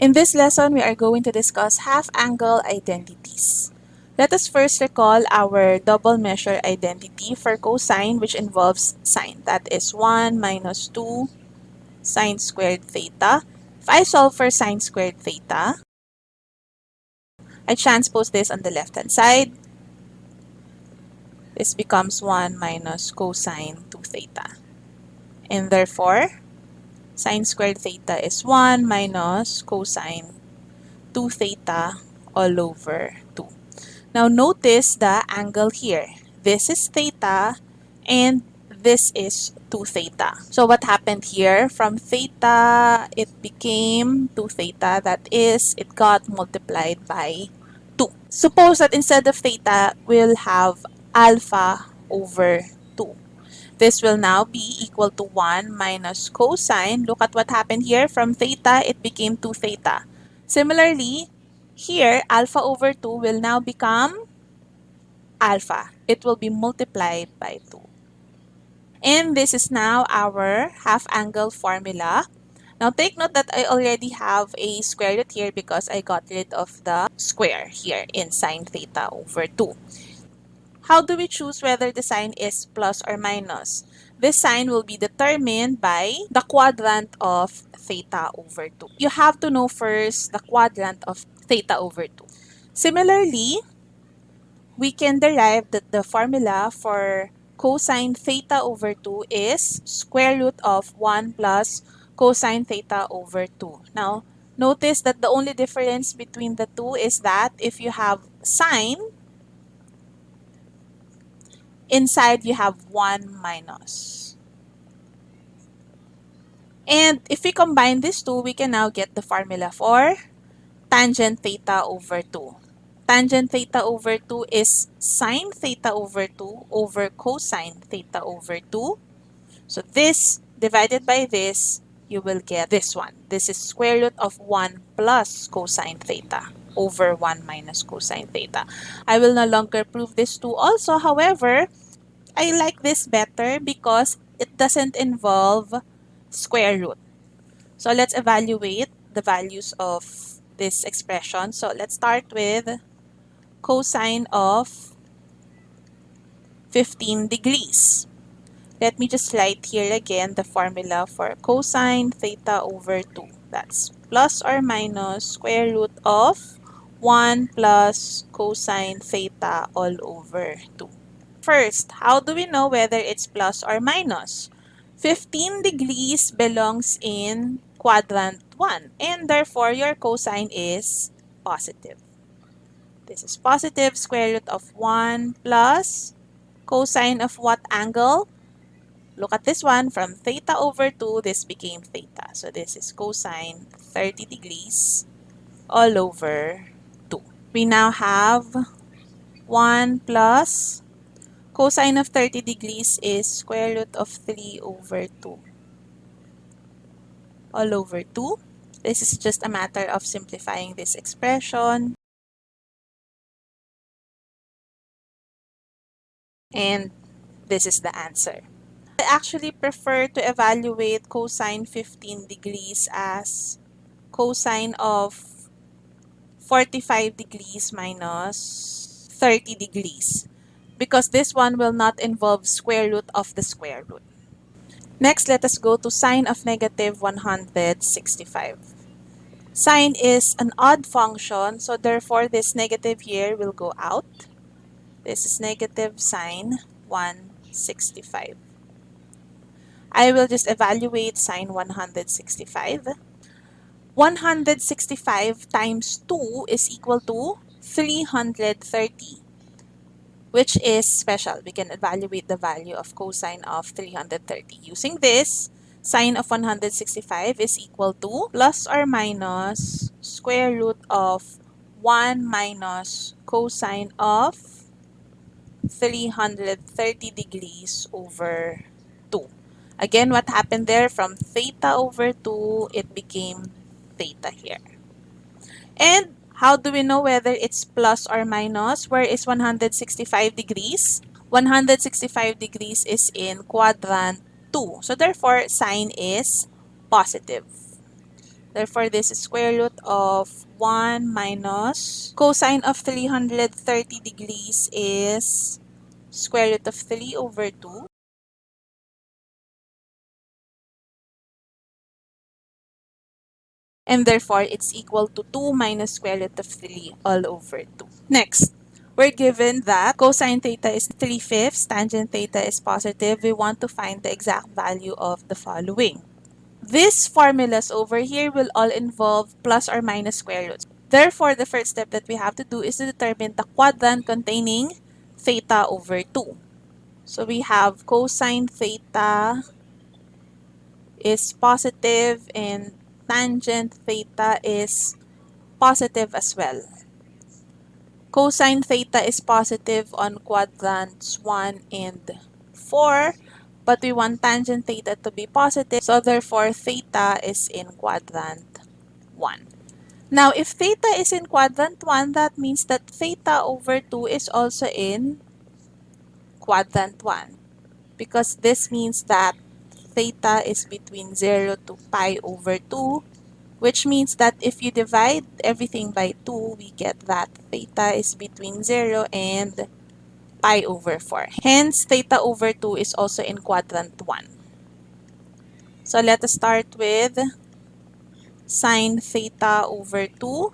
In this lesson, we are going to discuss half-angle identities. Let us first recall our double measure identity for cosine which involves sine. That is 1 minus 2 sine squared theta. If I solve for sine squared theta, I transpose this on the left-hand side. This becomes 1 minus cosine 2 theta. And therefore, sine squared theta is 1 minus cosine 2 theta all over 2. Now notice the angle here. This is theta and this is 2 theta. So what happened here? From theta, it became 2 theta. That is, it got multiplied by 2. Suppose that instead of theta, we'll have alpha over this will now be equal to 1 minus cosine. Look at what happened here. From theta, it became 2 theta. Similarly, here, alpha over 2 will now become alpha. It will be multiplied by 2. And this is now our half-angle formula. Now take note that I already have a square root here because I got rid of the square here in sine theta over 2. How do we choose whether the sign is plus or minus? This sign will be determined by the quadrant of theta over 2. You have to know first the quadrant of theta over 2. Similarly, we can derive that the formula for cosine theta over 2 is square root of 1 plus cosine theta over 2. Now, notice that the only difference between the two is that if you have sine, Inside, you have 1 minus. And if we combine these two, we can now get the formula for tangent theta over 2. Tangent theta over 2 is sine theta over 2 over cosine theta over 2. So this divided by this, you will get this one. This is square root of 1 plus cosine theta over 1 minus cosine theta. I will no longer prove this two also. However, I like this better because it doesn't involve square root. So let's evaluate the values of this expression. So let's start with cosine of 15 degrees. Let me just write here again the formula for cosine theta over 2. That's plus or minus square root of 1 plus cosine theta all over 2. First, how do we know whether it's plus or minus? 15 degrees belongs in quadrant 1 and therefore your cosine is positive. This is positive square root of 1 plus cosine of what angle? Look at this one. From theta over 2, this became theta. So this is cosine 30 degrees all over 2. We now have 1 plus Cosine of 30 degrees is square root of 3 over 2. All over 2. This is just a matter of simplifying this expression. And this is the answer. I actually prefer to evaluate cosine 15 degrees as cosine of 45 degrees minus 30 degrees because this one will not involve square root of the square root. Next, let us go to sine of negative 165. Sine is an odd function, so therefore this negative here will go out. This is negative sine 165. I will just evaluate sine 165. 165 times 2 is equal to 330 which is special. We can evaluate the value of cosine of 330. Using this, sine of 165 is equal to plus or minus square root of 1 minus cosine of 330 degrees over 2. Again, what happened there? From theta over 2, it became theta here. And how do we know whether it's plus or minus? Where is 165 degrees? 165 degrees is in quadrant 2. So therefore, sine is positive. Therefore, this is square root of 1 minus cosine of 330 degrees is square root of 3 over 2. And therefore, it's equal to 2 minus square root of 3 all over 2. Next, we're given that cosine theta is 3 fifths, tangent theta is positive. We want to find the exact value of the following. These formulas over here will all involve plus or minus square roots. Therefore, the first step that we have to do is to determine the quadrant containing theta over 2. So we have cosine theta is positive and tangent theta is positive as well. Cosine theta is positive on quadrants 1 and 4 but we want tangent theta to be positive. So therefore, theta is in quadrant 1. Now, if theta is in quadrant 1, that means that theta over 2 is also in quadrant 1. Because this means that theta is between 0 to pi over 2, which means that if you divide everything by 2, we get that theta is between 0 and pi over 4. Hence, theta over 2 is also in quadrant 1. So let us start with sine theta over 2.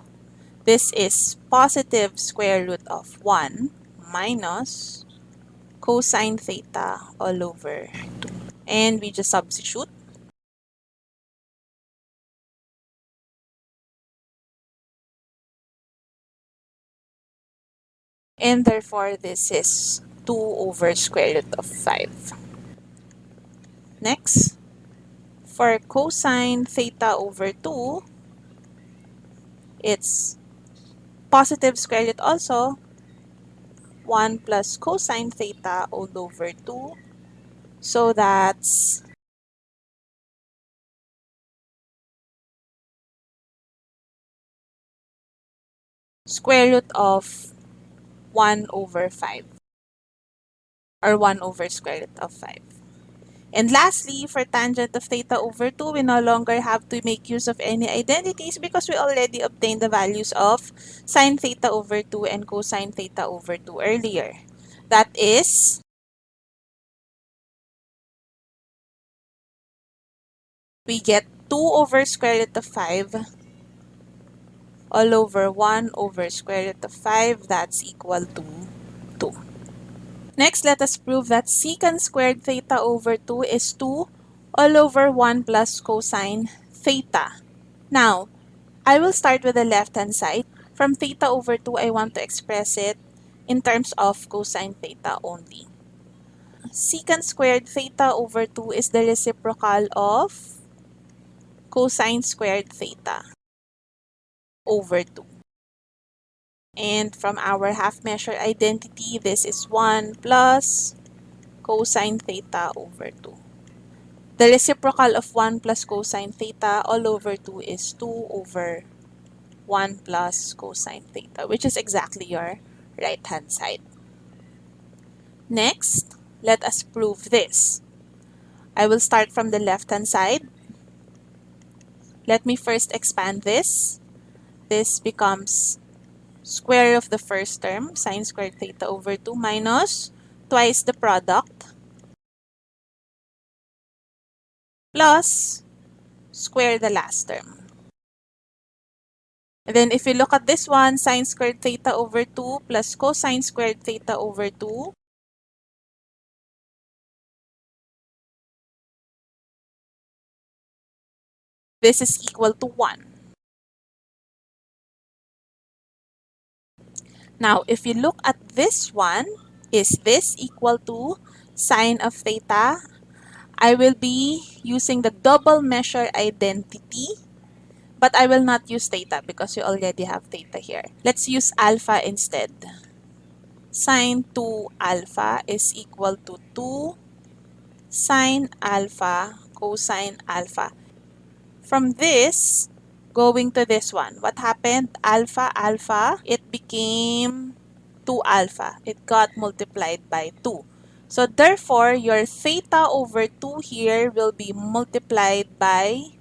This is positive square root of 1 minus cosine theta all over 2. And we just substitute. and therefore this is 2 over square root of 5. Next, for cosine theta over 2, it's positive square root also, 1 plus cosine theta all over 2. So that's square root of 1 over 5 or 1 over square root of 5. And lastly, for tangent of theta over 2, we no longer have to make use of any identities because we already obtained the values of sine theta over 2 and cosine theta over 2 earlier. That is we get 2 over square root of 5 all over 1 over square root of 5, that's equal to 2. Next, let us prove that secant squared theta over 2 is 2 all over 1 plus cosine theta. Now, I will start with the left-hand side. From theta over 2, I want to express it in terms of cosine theta only. Secant squared theta over 2 is the reciprocal of cosine squared theta over 2. And from our half measure identity, this is 1 plus cosine theta over 2. The reciprocal of 1 plus cosine theta all over 2 is 2 over 1 plus cosine theta, which is exactly your right-hand side. Next, let us prove this. I will start from the left-hand side. Let me first expand this this becomes square of the first term, sine squared theta over 2 minus twice the product plus square the last term. And then if you look at this one, sine squared theta over 2 plus cosine squared theta over 2 this is equal to 1. Now, if you look at this one, is this equal to sine of theta? I will be using the double measure identity, but I will not use theta because you already have theta here. Let's use alpha instead. Sine 2 alpha is equal to 2 sine alpha cosine alpha. From this, going to this one. What happened? Alpha, alpha, it became 2 alpha. It got multiplied by 2. So therefore, your theta over 2 here will be multiplied by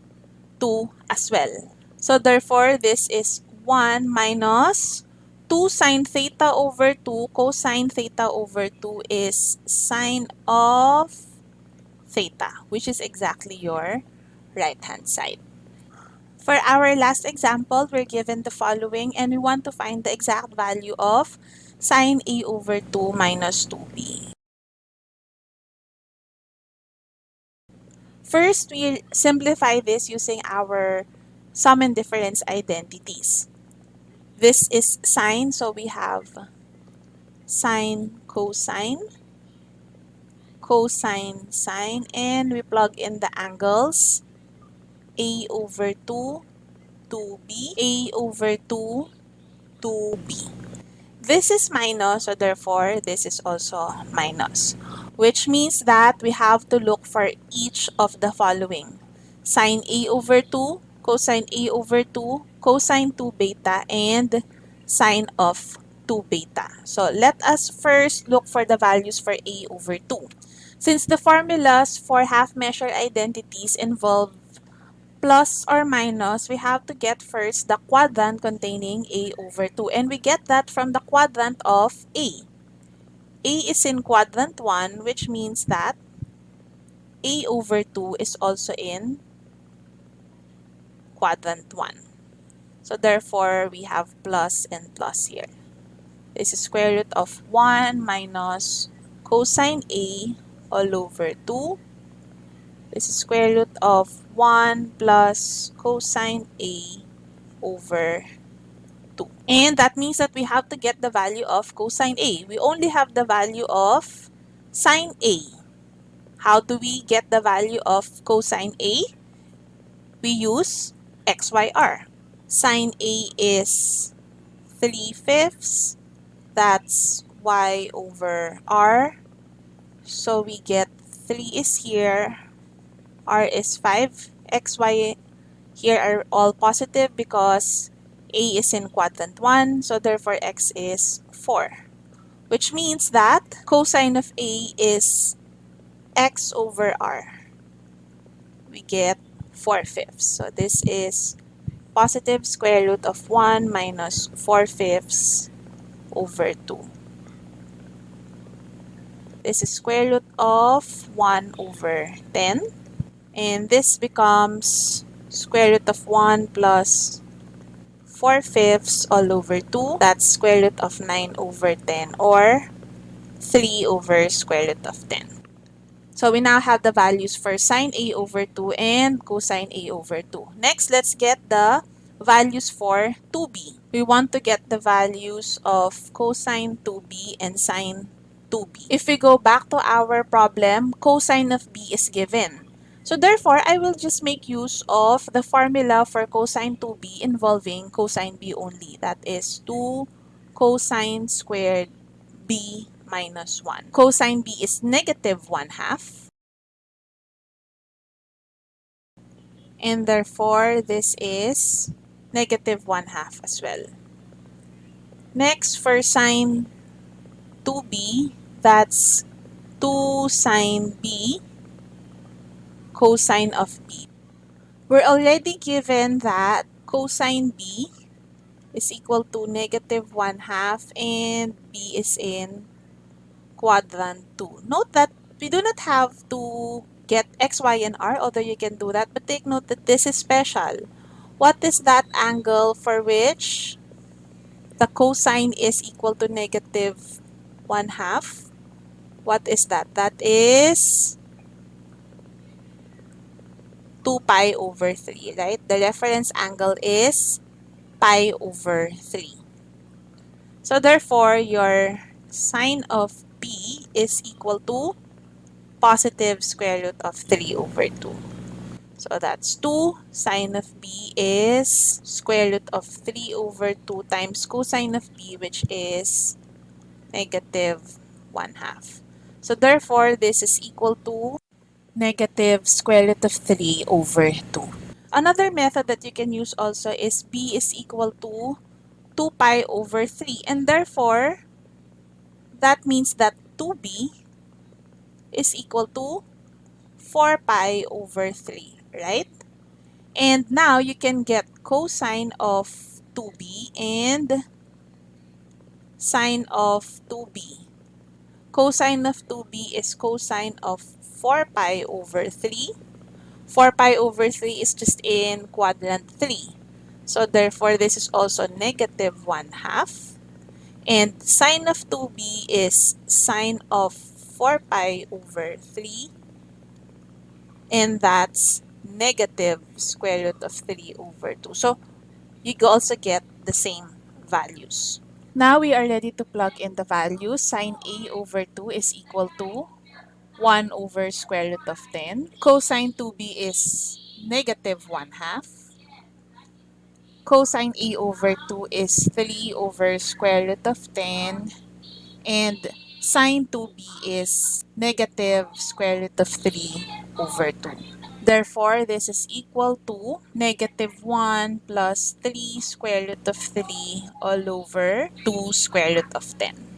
2 as well. So therefore, this is 1 minus 2 sine theta over 2 cosine theta over 2 is sine of theta, which is exactly your right-hand side. For our last example, we're given the following and we want to find the exact value of sine a over 2 minus 2b. First, we'll simplify this using our sum and difference identities. This is sine, so we have sine, cosine, cosine, sine, and we plug in the angles a over 2, 2b, a over 2, 2b. This is minus, so therefore this is also minus which means that we have to look for each of the following. Sine A over 2, cosine A over 2, cosine 2 beta, and sine of 2 beta. So let us first look for the values for A over 2. Since the formulas for half-measure identities involve plus or minus, we have to get first the quadrant containing A over 2. And we get that from the quadrant of A. A is in quadrant 1, which means that A over 2 is also in quadrant 1. So therefore, we have plus and plus here. This is square root of 1 minus cosine A all over 2. Is square root of 1 plus cosine A over 2. And that means that we have to get the value of cosine A. We only have the value of sine A. How do we get the value of cosine A? We use XYR. Sine A is 3 fifths. That's Y over R. So we get 3 is here. R is 5. XY here are all positive because a is in quadrant 1, so therefore x is 4. Which means that cosine of A is x over r. We get 4 fifths. So this is positive square root of 1 minus 4 fifths over 2. This is square root of 1 over 10. And this becomes square root of 1 plus 4 fifths all over 2. That's square root of 9 over 10 or 3 over square root of 10. So we now have the values for sine A over 2 and cosine A over 2. Next, let's get the values for 2b. We want to get the values of cosine 2b and sine 2b. If we go back to our problem, cosine of b is given. So therefore, I will just make use of the formula for cosine 2b involving cosine b only. That is 2 cosine squared b minus 1. Cosine b is negative 1 half. And therefore, this is negative 1 half as well. Next, for sine 2b, that's 2 sine b cosine of b. We're already given that cosine b is equal to negative 1 half and b is in quadrant 2. Note that we do not have to get x, y, and r, although you can do that, but take note that this is special. What is that angle for which the cosine is equal to negative 1 half? What is that? That is 2 pi over 3, right? The reference angle is pi over 3. So therefore, your sine of b is equal to positive square root of 3 over 2. So that's 2. Sine of b is square root of 3 over 2 times cosine of b, which is negative 1 half. So therefore, this is equal to negative square root of 3 over 2. Another method that you can use also is b is equal to 2 pi over 3 and therefore that means that 2b is equal to 4 pi over 3, right? And now you can get cosine of 2b and sine of 2b. Cosine of 2b is cosine of 4 pi over 3. 4 pi over 3 is just in quadrant 3. So therefore, this is also negative 1 half. And sine of 2b is sine of 4 pi over 3. And that's negative square root of 3 over 2. So you also get the same values. Now we are ready to plug in the values. Sine A over 2 is equal to 1 over square root of 10. Cosine 2b is negative 1 half. Cosine A over 2 is 3 over square root of 10. And sine 2b is negative square root of 3 over 2. Therefore, this is equal to negative 1 plus 3 square root of 3 all over 2 square root of 10.